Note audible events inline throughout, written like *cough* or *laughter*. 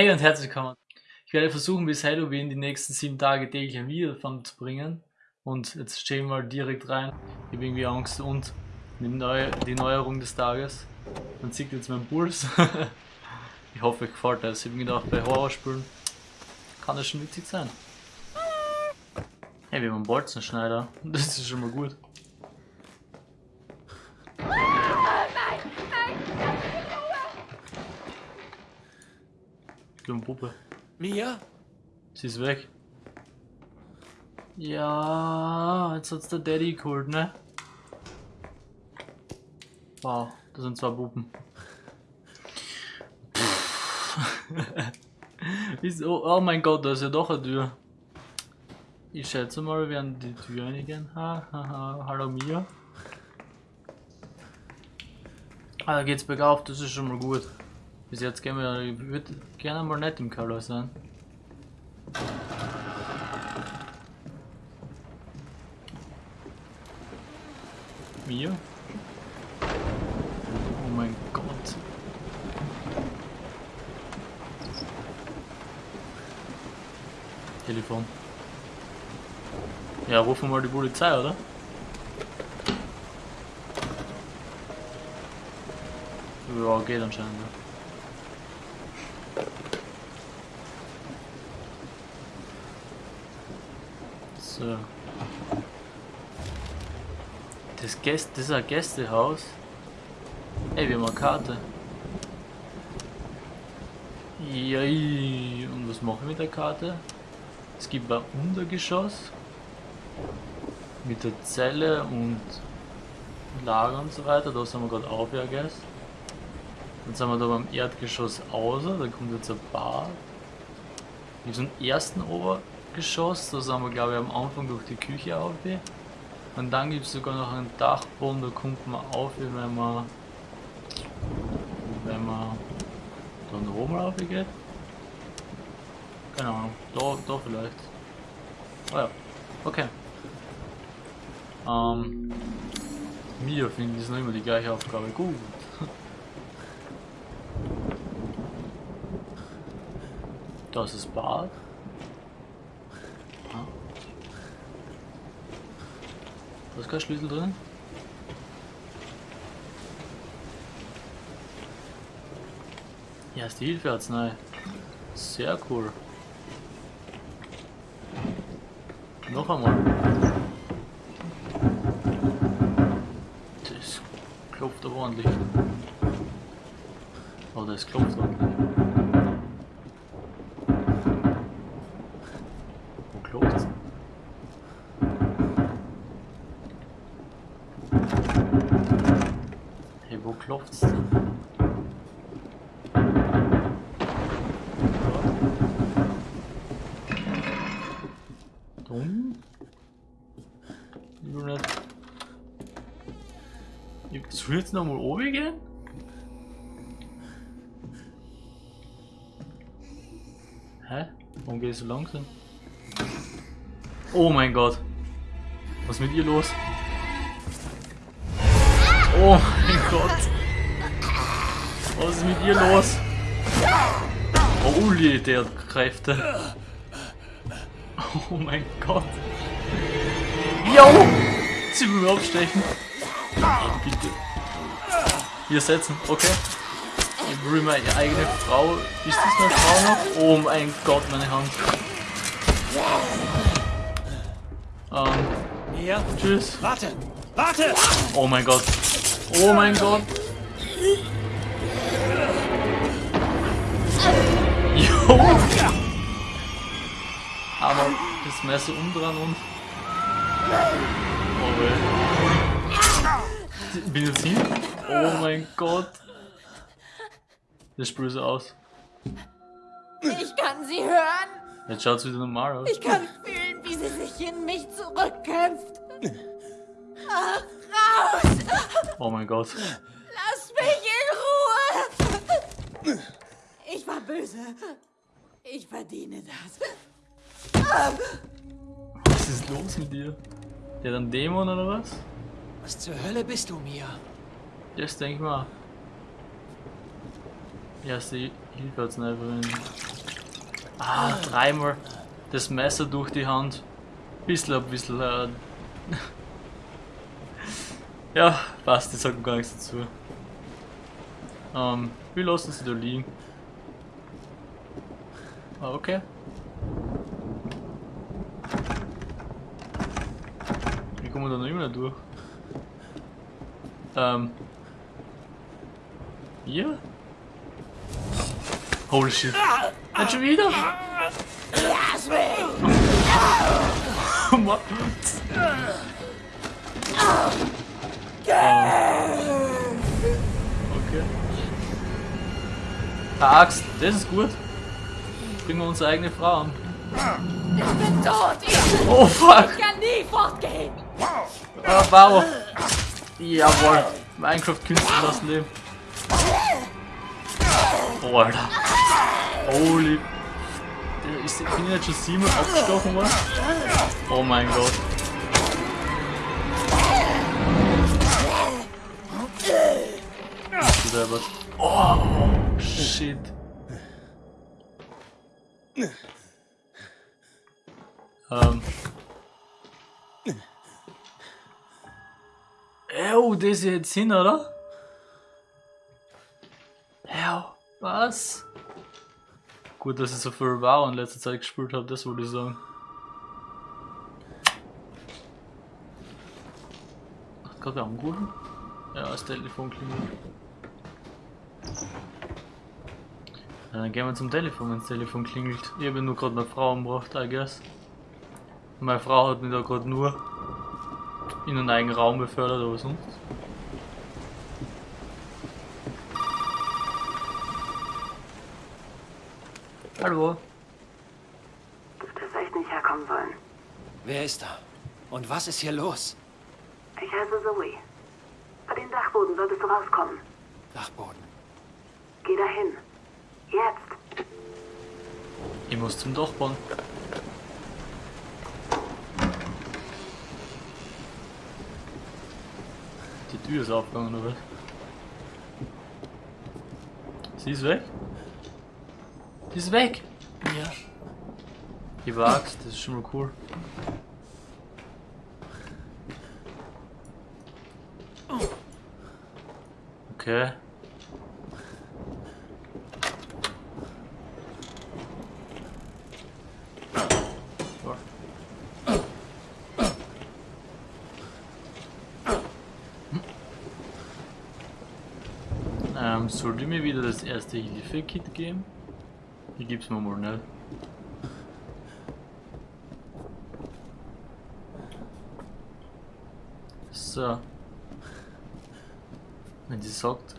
Hey und herzlich willkommen. Ich werde versuchen bis Halloween die nächsten sieben Tage täglich ein Video davon zu bringen. Und jetzt stehen wir direkt rein. Ich habe irgendwie Angst und Neu die Neuerung des Tages. Man sieht jetzt meinen Puls. *laughs* ich hoffe, euch gefällt das. Ich habe gedacht, bei Horrorspielen kann das schon witzig sein. Hey, wir haben einen Bolzenschneider. *laughs* Das ist schon mal gut. Puppe. Mia? Sie ist weg. Ja, jetzt hat's der Daddy geholt, ne? Wow, das sind zwei Puppen. Wieso? *laughs* Oh mein Gott, da ist ja doch eine Tür. Ich schätze mal, wir werden die Tür einigen. Ha, ha, ha. Hallo Mia. Ah, da geht's bergauf, das ist schon mal gut. Bis jetzt gehen wir, ich würde gerne mal nicht im Keller sein. Mia? Oh mein Gott. Telefon. Ja, rufen wir mal die Polizei, oder? Ja, geht anscheinend. Ja. So. Das, Gäste, das ist ein Gästehaus. Ey, wir haben eine Karte. Jai. Und was machen wir mit der Karte? Es gibt ein Untergeschoss. Mit der Zelle und Lager und so weiter. Da sind wir gerade auf, ja, guess. Dann sind wir da beim Erdgeschoss außer. Da kommt jetzt ein Bad. Mit so einem ersten Obergeschoss. Da sind wir, glaube ich, am Anfang durch die Küche auf. Und dann gibt es sogar noch einen Dachboden, da kommt man auf, wenn man wenn man dann oben rauf geht. Keine Ahnung, da, da vielleicht. Oh ja, okay. Ähm, mir finde ich noch immer die gleiche Aufgabe gut. *laughs* Das ist Bad. Da ist kein Schlüssel drin. Ja, ist die Hilfearznei. Sehr cool. Noch einmal. Das klopft aber ordentlich. Oh, das klopft ordentlich. Wo klopft's? Hey, wo klopft's denn? Dumm? Ich will nicht. Jetzt nochmal oben gehen? Hä? Warum geht es so langsam? Oh mein Gott. Was ist mit ihr los? Oh mein Gott. Was ist mit ihr los? Holy, der hat Kräfte. Oh mein Gott. Jo! Sie will mir abstechen. Bitte. Hier setzen, okay. Ich will meine eigene Frau. Ist das meine Frau noch? Oh mein Gott, meine Hand. Ähm. Ja. Tschüss. Warte! Warte! Oh mein Gott. Oh mein Gott. Jo! Aber das Messer umdrehen und. Oh weh. Bin jetzt hin? Oh mein Gott. Das spürt so aus. Ich kann sie hören. Jetzt schaut es wieder normal aus. Ich kann fühlen, wie sie sich in mich zurückkämpft. Ach, raus! Oh mein Gott. Lass mich in Ruhe! Ich war böse. Ich verdiene das. Was ist los mit dir? Der hat einen Dämon oder was? Was zur Hölle bist du, Mia? Das denk mal. Ja, sie Hilfe hat's nicht verwendet. Ah, dreimal das Messer durch die Hand. Bisschen ein bisschen. Äh, *laughs* ja, passt, ich sag gar nichts dazu. Ähm, wir lassen sie da liegen. Ah, okay. Wie kommen wir da noch immer durch? Ähm. Hier? Holy shit. Nicht schon wieder? Lass mich! Mann. Okay. Eine Axt, das ist gut. Bringen wir unsere eigene Frau an. Ich bin tot! Ich Oh fuck! kann nie fortgehen! Ah, wow! Jawohl! Minecraft Künstler das Leben. Oh, Alter. Holy. Ist, bin ich jetzt schon siebenmal abgestochen worden? Oh mein Gott. Oh, shit. Ähm. Ew, das ist jetzt hin, oder? Ew, was? Gut, dass ich so viel Wow in letzter Zeit gespielt habe, das würde ich sagen. Hat gerade angerufen? Ja, das Telefon klingelt. Dann gehen wir zum Telefon, wenn das Telefon klingelt. Ich habe nur gerade eine Frau umgebracht, I guess. Meine Frau hat mich da gerade nur in einen eigenen Raum befördert, aber sonst. Hallo? Das echt nicht herkommen sollen. Wer ist da? Und was ist hier los? Ich heiße Zoe. Bei den Dachboden solltest du rauskommen. Dachboden. Geh dahin. Jetzt. Ich muss zum Dachboden. Die Tür ist aufgegangen, oder? Sie ist weg? Die ist weg! Ja. Die Axt, das ist schon mal cool. Okay. Ähm, sollte mir wieder das erste Hilfe-Kit geben? Hier gibt's mir mal nicht. So. Wenn sie sagt,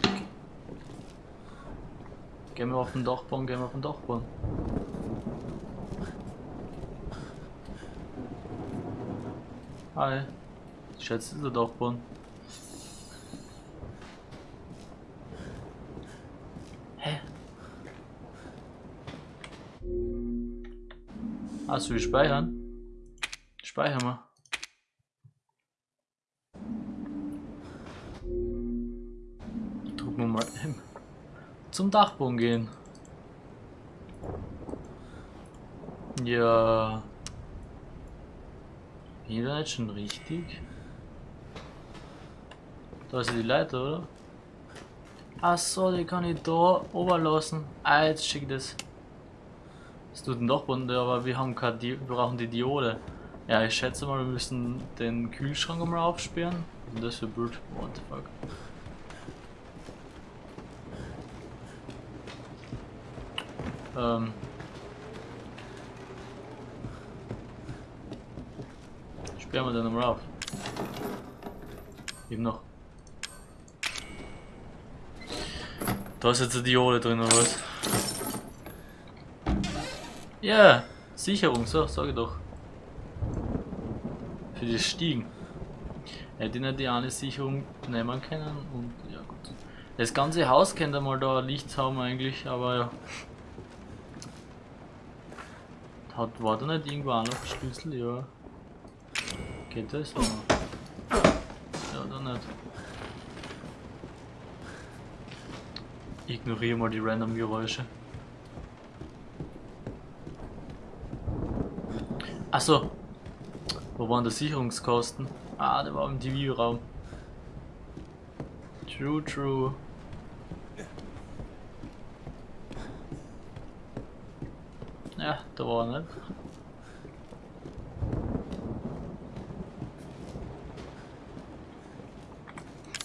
gehen wir auf den Dachboden, gehen wir auf den Dachboden. Hi. Schätze, der Dachboden. Hast du speichern? Speichern wir. Drücken wir mal M. Zum Dachboden gehen. Ja. Da nicht schon richtig? Da ist die Leiter, oder? Ach so, die kann ich da oben lassen. Ah, jetzt schick das. Das tut ein Dachboden, aber wir haben keine wir brauchen die Diode. Ja, ich schätze mal, wir müssen den Kühlschrank einmal aufsperren. Und das für blöd. What the fuck. Ähm. Sperren wir den einmal auf. Eben noch. Da ist jetzt eine Diode drin oder was? Ja, Sicherung, so, sag ich doch. Für die Stiegen. Hätte ich nicht die eine Sicherung nehmen können und ja gut. Das ganze Haus könnte mal da Licht haben eigentlich, aber ja. Hat, war da nicht irgendwo auch noch Schlüssel? Ja. Geht das? Ja, ja da nicht. Ignoriere mal die random Geräusche. Achso. Wo waren die Sicherungskosten? Ah, der war im TV-Raum. True, true. Ja, da war er nicht.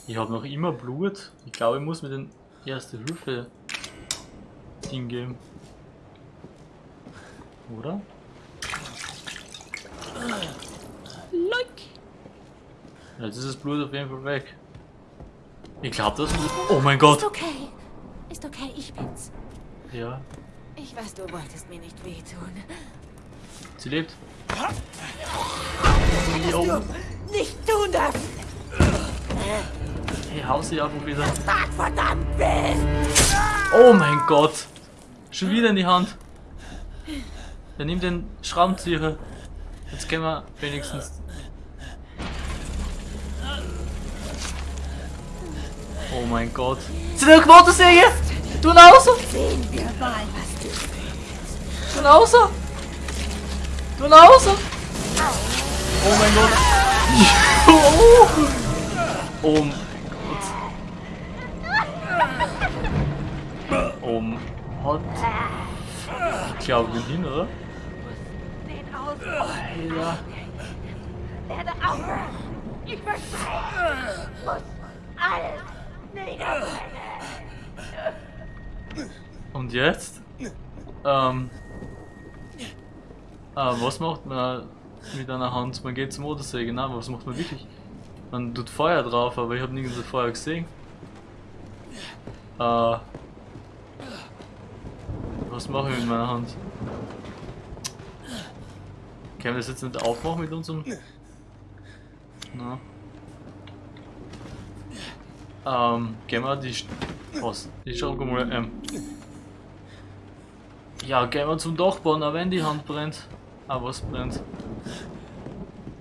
Ich habe noch immer Blut. Ich glaube, ich muss mir den Erste Hilfe Ding geben. Oder? Jetzt ist das Blut auf jeden Fall weg. Ich glaube das Blut. Oh mein Gott! Ist okay. Ist okay, ich bin's. Ja, Ich weiß, du wolltest mir nicht wehtun. sie lebt. Du nicht tun dürfen. Hey, hau sie einfach wieder. Sag verdammt. Oh mein Gott! Schon wieder in die Hand. Er nimmt den Schraubenzieher. Jetzt können wir wenigstens. Oh mein Gott. Sind wir Motorsäge? Du raus! Sehen wir mal, was du Du raus! Du raus! Oh mein Gott. *laughs* Oh mein Gott. Oh Gott. Ich glaube, wir hin, oder? den aus. Alter. Werde aufhören. Ich verspreche. Muss alles niederbrennen. Und jetzt? Ähm. Ah, was macht man mit einer Hand? Man geht zum Motorsäge, nein, was macht man wirklich? Man tut Feuer drauf, aber ich habe nirgends Feuer gesehen. Äh. Was mache ich mit meiner Hand? Können wir das jetzt nicht aufmachen mit unserem. Na. Ähm, gehen wir die. St- Was? Die Schraube mal. Ähm. Ja, gehen wir zum Dachboden, auch wenn die Hand brennt. Ah, was brennt?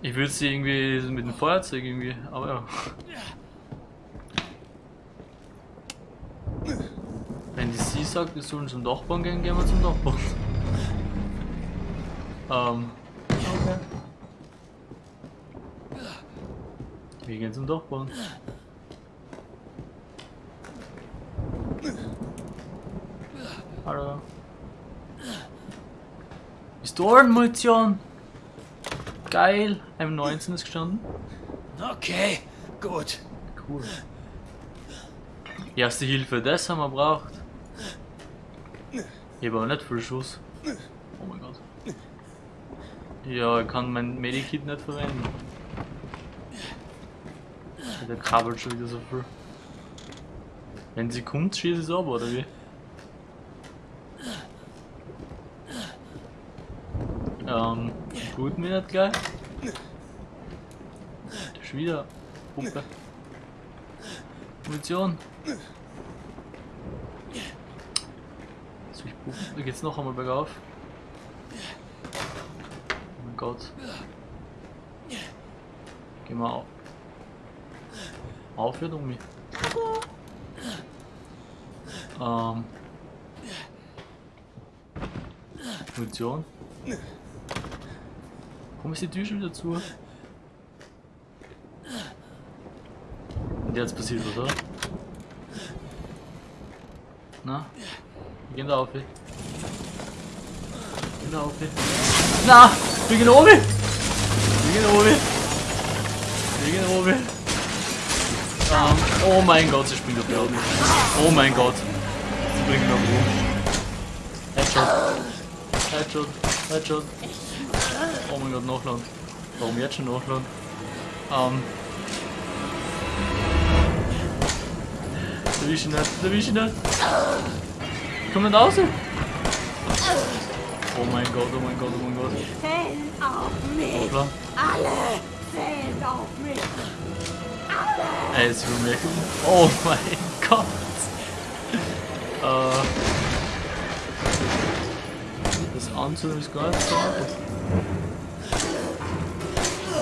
Ich würde sie irgendwie mit dem Feuerzeug irgendwie, aber ja. Wenn die sie sagt, wir sollen zum Dachboden gehen, gehen wir zum Dachboden. ähm. Okay. Wir gehen zum Dachboden. Hallo. Pistolenmunition! Geil! M19 ist gestanden. Okay, gut. Cool. Erste Hilfe, das haben wir braucht. Ich habe aber nicht viel Schuss. Oh mein Gott. Ja, ich kann mein Medikit nicht verwenden. Der krabbelt schon wieder so viel. Wenn sie kommt, schieße ich es ab, oder wie? Ähm, gut mir nicht gleich. Schon wieder Pumpe. Munition. Soll ich pumpen? Da geht's noch einmal bergauf. Oh mein Gott. Geh mal auf. Auf, um mich. Ähm. Munition. Warum ist die Tür schon wieder zu? Und jetzt passiert was, oder? Na? Wir gehen da auf. Wir gehen da auf. Na! Wir gehen oben! Wir gehen oben! Wir gehen oben! Ähm, oh mein Gott, sie springt auf die Augen. Oh mein Gott. Mich auf den Headshot. Headshot. Headshot. Oh mein Gott, nachladen. Warum jetzt schon nachladen? Ähm. Erwisch ihn nicht, erwisch ihn nicht. Komm nicht raus! Oh mein Gott, oh mein Gott, oh mein Gott. Zählen auf mich. Hoppla. Alle zählen auf mich. Ey, sie will mir. Oh mein Gott. Äh. Das Anzünden ist gar nicht so.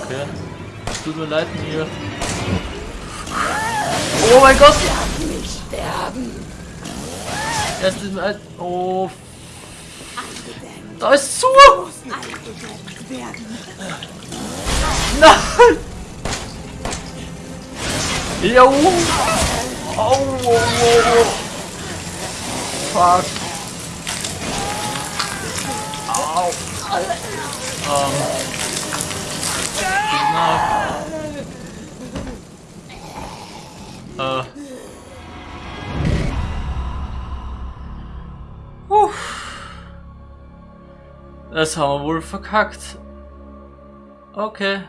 Okay. Tut mir leid, mir. Oh mein Gott! Lass mich sterben. Erst ist mir. Oh. Da ist zu! Nein! Jo! Oh, oh, oh, oh. Fuck. Au. Ähm. Na. Äh. Puh. Das haben wir wohl verkackt. Okay.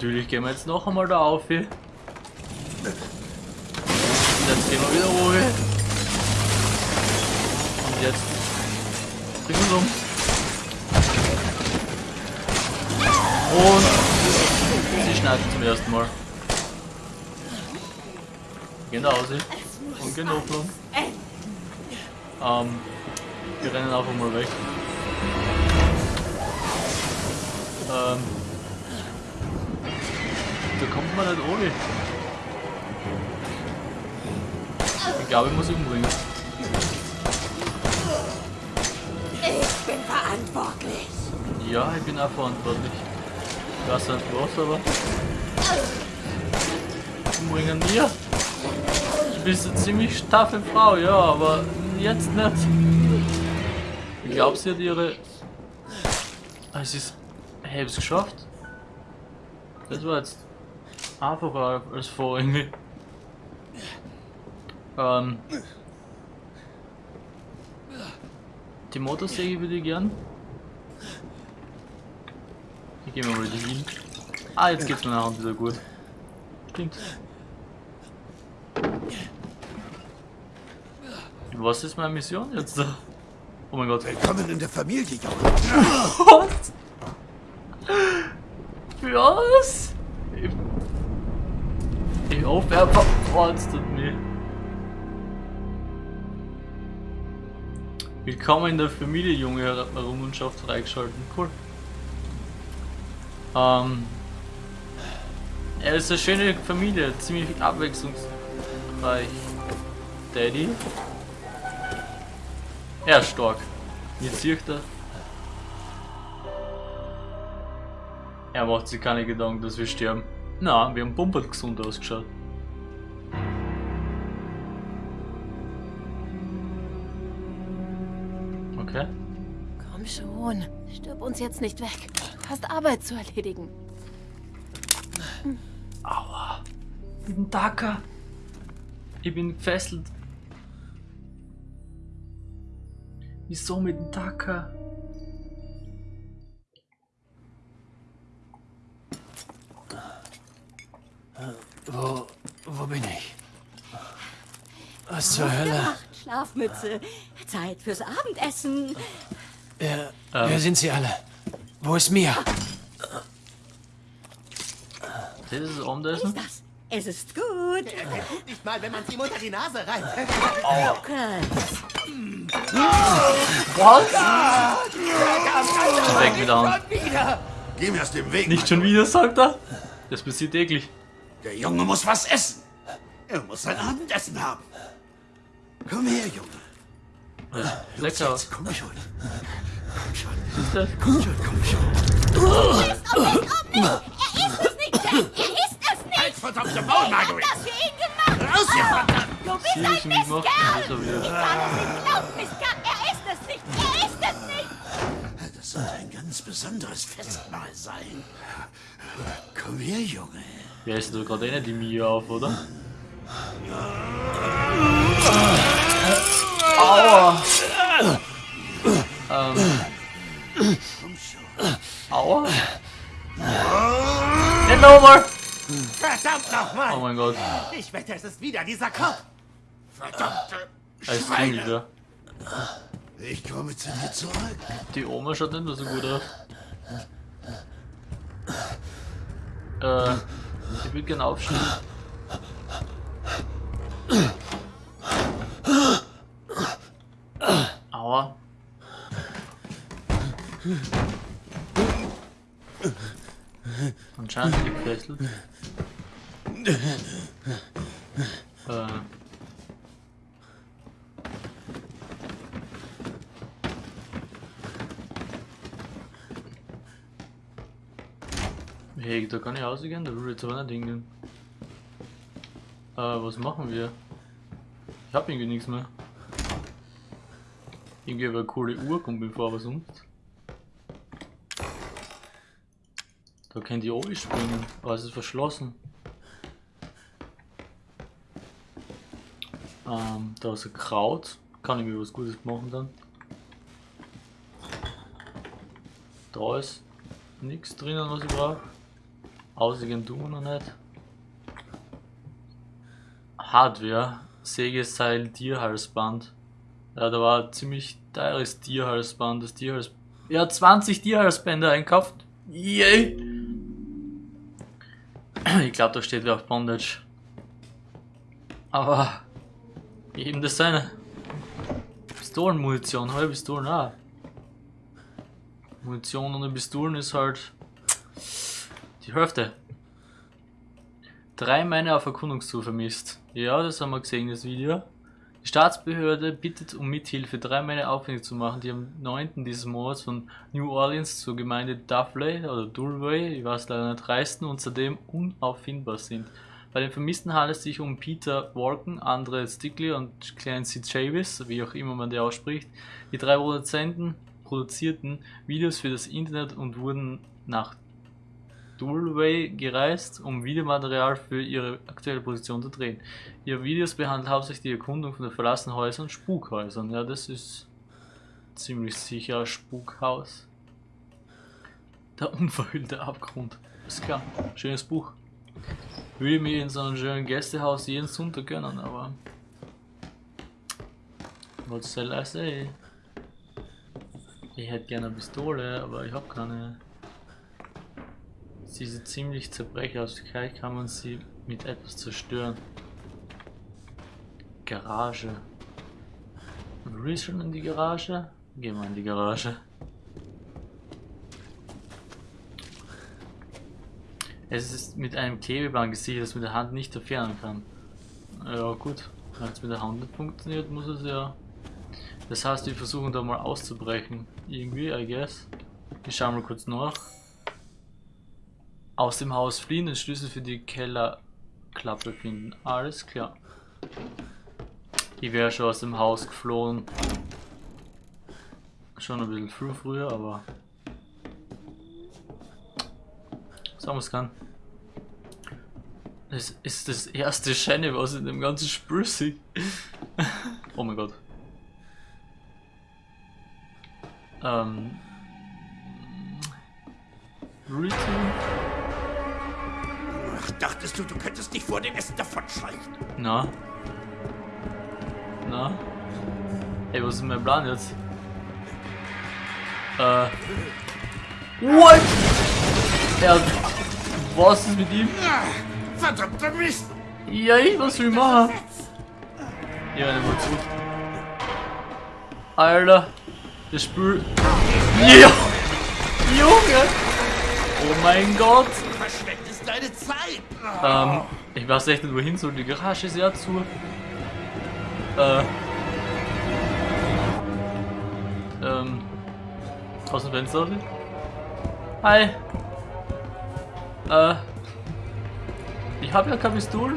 Natürlich gehen wir jetzt noch einmal da auf. Hier. Und jetzt gehen wir wieder hoch. Und jetzt bringen wir uns um. Und sie schneidet zum ersten Mal. Genau sie. Und genug lang. Ähm, wir rennen einfach mal weg. Ähm, da kommt man nicht ohne. Ich glaube, ich muss umbringen. Ich bin verantwortlich. Ja, ich bin auch verantwortlich. Ich weiß nicht was, aber. Umbringen mir. Du bist eine ziemlich taffe Frau, ja, aber jetzt nicht. Ich glaube, sie hat ihre. Ah, Es ist. Ich hab's geschafft. Das war jetzt einfacher als vor irgendwie. Ähm. Die Motorsäge würde ich gern. Ich geh mal wieder hin. Ah, jetzt geht's mir nachher wieder gut. Stimmt. Was ist meine Mission jetzt da? Oh mein Gott. Willkommen in der Familie, Junge. Was? Was? Ich, ich hoffe, er verforstet mich. Willkommen in der Familie, Junge, Errungenschaft freigeschalten. Cool. Ähm. Er ist eine schöne Familie, ziemlich abwechslungsreich. Daddy. Er ist stark. Jetzt sieht er. Er macht sich keine Gedanken, dass wir sterben. Na, wir haben pumpert gesund ausgeschaut. Komm schon, stirb uns jetzt nicht weg. Du hast Arbeit zu erledigen. Aua. Mit dem Dacker. Ich bin gefesselt. Wieso mit dem Dacker? Wo, wo bin ich? Was zur Hölle? Schlafmütze. Zeit fürs Abendessen. Wer, Ähm. wer sind Sie alle? Wo ist Mia? Das ist das Abendessen? Das, es ist gut. Nicht mal, wenn man es ihm unter die Nase reibt. Okay. Was? Weg mit der Hand. Geh mir aus dem Weg. Nicht schon wieder, sagt er? Das passiert täglich. Der Junge muss was essen. Er muss sein Abendessen haben. Komm her, Junge. Lecker. Jetzt komm schon. Komm schon. Ist das? Komm schon, komm schon. Er ist es nicht, Jack. Er ist es nicht. Halt verdammte Maul, Margaret. Das für ihn gemacht. Raus hier, verdammt. Du bist ein ist nicht. Mistkerl. Ist er. Ich kann es nicht glauben, Mistkerl. Er ist es nicht. Er ist es nicht. Das sollte ein ganz besonderes Festmahl sein. Komm her, Junge. Ja, ist doch gerade nicht die Mia auf, oder? Aua! Ähm. Aua? Nicht nochmal! Verdammt nochmal. Oh mein Gott. Ich wette, es ist wieder dieser Kopf. Verdammte Er Schweine. Ich komme zu dir zurück. Die Oma schaut nicht mehr so gut aus. Äh, ich würde gerne aufstehen. Die gefesselt. Äh. Hey, da kann ich rausgehen, da will ich aber nicht hingehen. Äh, was machen wir? Ich hab irgendwie nichts mehr. Irgendwie aber eine coole Uhr kommt mir vor, aber sonst. Können die oben springen, aber es ist verschlossen. Ähm, da ist ein Kraut. Kann ich mir was Gutes machen dann. Da ist nichts drinnen, was ich brauche. Aussigen tun wir noch nicht. Hardware. Sägeseil, Tierhalsband. Ja, da war ein ziemlich teures Tierhalsband. Das Tierhals... Ja, 20 Tierhalsbänder einkauft. Yay! Ich glaube, da steht wer auf Bondage. Aber... Eben das seine. Pistolenmunition, halbe Pistolen auch. Munition ohne Pistolen ist halt die Hälfte. Drei Männer auf Erkundungstour vermisst. Ja, das haben wir gesehen, das Video. Die Staatsbehörde bittet um Mithilfe, drei Männer aufwendig zu machen, die am 9. dieses Monats von New Orleans zur Gemeinde Dufley oder Dulway, ich weiß leider nicht, reisten und seitdem unauffindbar sind. Bei den Vermissten handelt es sich um Peter Walken, Andre Stickley und Clancy Chavis, wie auch immer man die ausspricht. Die drei Produzenten produzierten Videos für das Internet und wurden nach Dulway gereist, um Videomaterial für ihre aktuelle Position zu drehen. Ihre Videos behandeln hauptsächlich die Erkundung von den verlassenen Häusern und Spukhäusern. Ja, das ist ziemlich sicher ein Spukhaus. Der unverhüllte Abgrund. Ist klar, schönes Buch. Würde mir in so einem schönen Gästehaus jeden Sonntag gönnen, aber. Was soll I say? Ich hätte gerne eine Pistole, aber ich habe keine. Sie sieht ziemlich zerbrechlich aus. Vielleicht kann man sie mit etwas zerstören. Garage. Will ich schon in die Garage? Gehen wir in die Garage. Es ist mit einem Klebeband gesichert, das mit der Hand nicht entfernen kann. Ja gut, wenn es mit der Hand nicht funktioniert, muss es ja... Das heißt, wir versuchen da mal auszubrechen. Irgendwie, I guess. Ich schau mal kurz nach. Aus dem Haus fliehen, den Schlüssel für die Kellerklappe finden. Alles klar. Ich wäre schon aus dem Haus geflohen. Schon ein bisschen früh früher, aber Sagen wir es kann. Das ist das erste Scheine, was in dem ganzen Spiel sieht. *laughs* oh mein Gott. Ähm. Routine. Ach, dachtest du, du könntest dich vor dem Essen davonschleichen? Na. Na. Ey, was ist mein Plan jetzt? Äh. What? Er. Was ist mit ihm? Verdammter Mist! Ja, ich, was will ich machen? Ja, nicht mal zu. Alter. Das Spiel. Ja! Junge! Oh mein Gott! Verschwendest deine Zeit! Ähm, ich weiß echt nicht wohin soll. Die Garage ist ja zu. Äh. Ähm. Aus dem Fenster? Hi! Äh. Ich habe ja keine Pistole.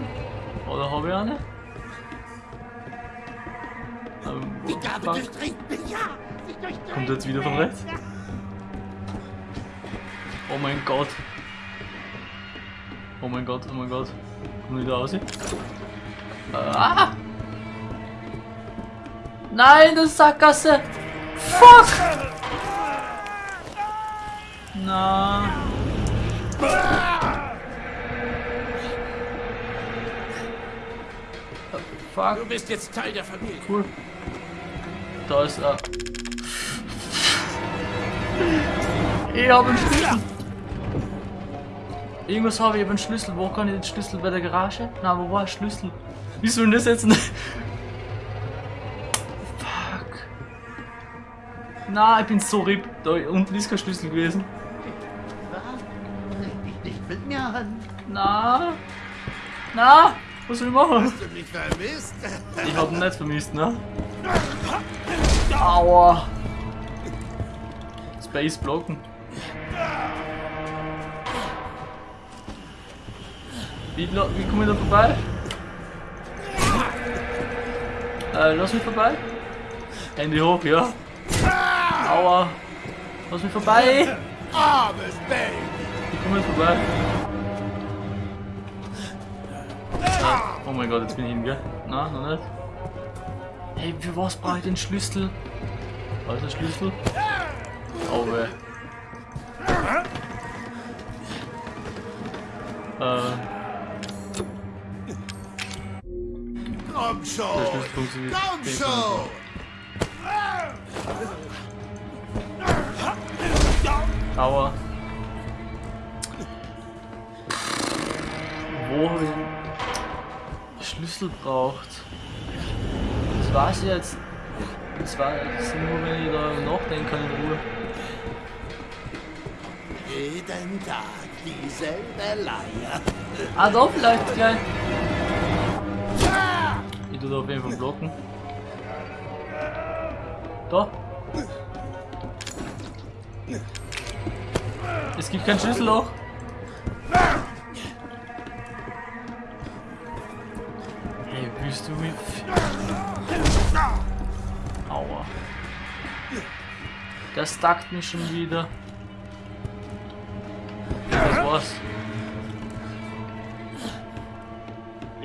Oder habe ich eine? Ähm, Die Gabe durchdringt mich, ja! Kommt jetzt wieder von rechts? Oh mein Gott. Oh mein Gott, oh mein Gott. Komm wieder raus. hier. Ah! Nein, das ist Sackgasse! Fuck! Na. Fuck. Du bist jetzt Teil der Familie. Cool. Da ist er. Ich habe einen Schlüssel. Irgendwas habe ich, habe einen Schlüssel. Wo kann ich den Schlüssel bei der Garage? Na, wo war der Schlüssel? Wie soll das jetzt nicht? Fuck. Na, ich bin so RIP. Da unten ist kein Schlüssel gewesen. Na? Na? Was soll ich machen? Hast du mich vermisst? Ich hab ihn nicht vermisst, ne? Aua! Space blocken. Wie, wie komme ich da vorbei? Äh, lass mich vorbei. Hände hoch, ja. Aua. Lass mich vorbei. Ich komme jetzt vorbei. Oh mein Gott, jetzt bin ich hin, gell? Na, noch nicht. Hey, für was brauche ich den Schlüssel? Was ist der Schlüssel? Oh weh. Äh, Komm schon! Komm schon! Aua. Wo habe ich Schlüssel braucht? Das weiß ich jetzt. Das war das nur, wenn ich da nachdenken kann in Ruhe. Jeden Tag dieselbe Leier. Ah, da vielleicht gleich. Ich tu da auf jeden Fall blocken. Da. Es gibt kein Schlüsselloch. Hey, willst du mich... Aua. Der stackt mich schon wieder. Das war's.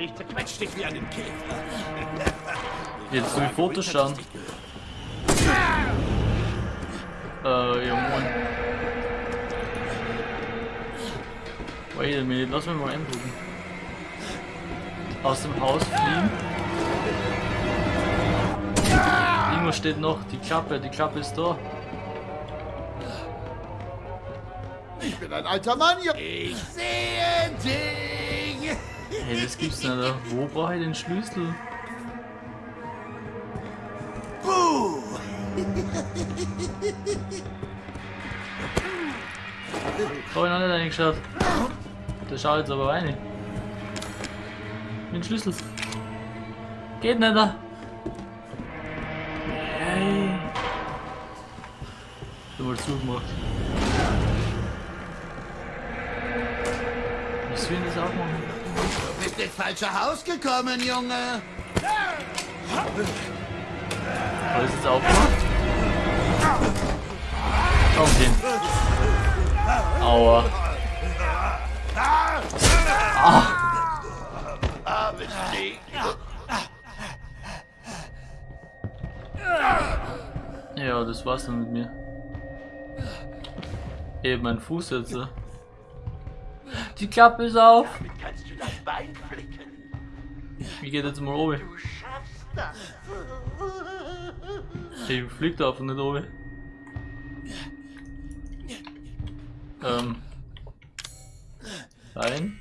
Ich zerquetsch dich wie einen Käfer. Jetzt soll ich Fotos schauen. Äh, ja moin. Wait a minute, lass mich mal eingucken. Aus dem Haus fliehen. Irgendwo steht noch die Klappe, die Klappe ist da. Ich bin ein alter Mann, Junge. Ich sehe dich. Hey, das gibt's nicht. Alter. Wo brauche ich den Schlüssel? Buh. Hab ich noch nicht reingeschaut. Der schaut jetzt aber rein. Mit dem Schlüssel. Geht nicht da. Hey. Ich hab mal zugemacht. Ich das auch machen? Bist ins falsche Haus gekommen, Junge. Soll ich das aufmachen? Komm. Aua. Ding. Ja, das war's dann mit mir. Eben mein Fuß jetzt. äh. Die Klappe ist auf. Flicken. Wie geht jetzt mal oben? Du schaffst das. Ich flieg da einfach nicht oben. Ähm. Rein.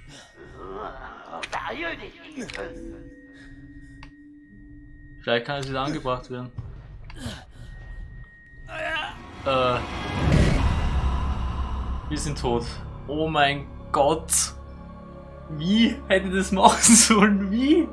Vielleicht kann es wieder angebracht werden. Äh. Wir sind tot. Oh mein Gott. Wie hätte das machen sollen? Wie?